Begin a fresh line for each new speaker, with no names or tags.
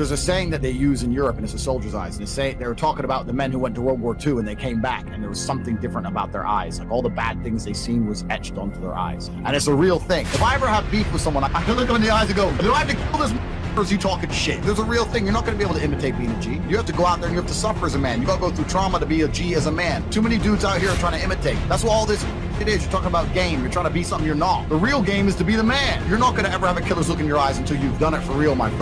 there's a saying that they use in Europe, and it's a soldier's eyes. And they say they were talking about the men who went to World War II and they came back, and there was something different about their eyes. Like all the bad things they seen was etched onto their eyes, and it's a real thing. If I ever have beef with someone, I can look them in the eyes and go, "Do I have to kill this?" Or is you talking shit? There's a real thing. You're not going to be able to imitate being a G. You have to go out there and you have to suffer as a man. You got to go through trauma to be a G as a man. Too many dudes out here are trying to imitate. That's what all this it is. You're talking about game. You're trying to be something you're not. The real game is to be the man. You're not going to ever have a killer's look in your eyes until you've done it for real, my friend.